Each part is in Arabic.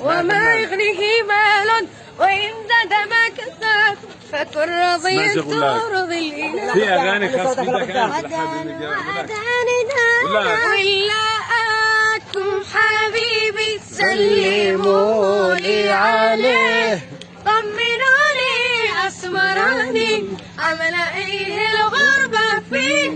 وما يغنيه مال وإن زاد ما كسب فكن شغلات. ترضي الإله في اغاني خاص بدك عداني دانا ولا أكم حبيبي سلموا لي عليه طمنوني أسمراني عمل إيه الغربة فيه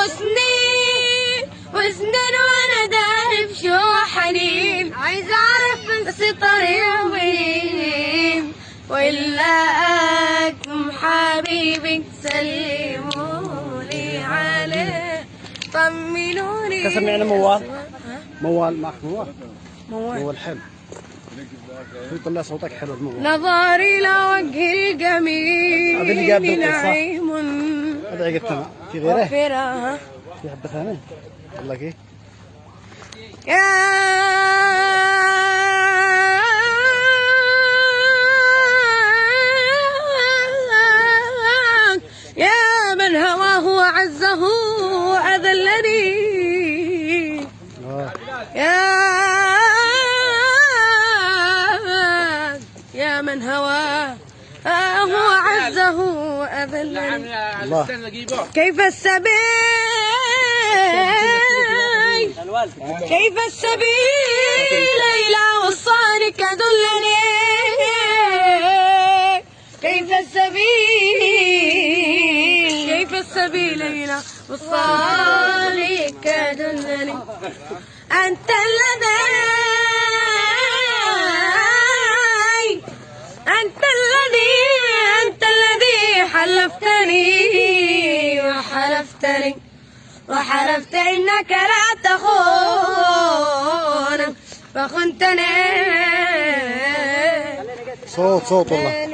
سواح وسنين وسنين وأنا داري بشو حنين. عايز أعرف بس طريق وين وإلا أكم حبيبي سلموا لي عليه. طمنوني. كسر معنا موال. موال معك موال. موال. موال حلو. يطلع صوتك حلو الموال؟ نظري لوجه الجميل. هذا اللي جاب في غيره. في حبة ثانية. والله كيف يا من هواه عزه وأذلني يا يا من هواه هو عزه وأذلني الله. كيف السبيل؟ كيف السبيل إلى وصالك دلني؟ كيف السبيل؟ كيف السبيل إلى وصالك دلني؟ أنت الذي وحلفت إنك لا تخون فخنتني صوت صوت والله.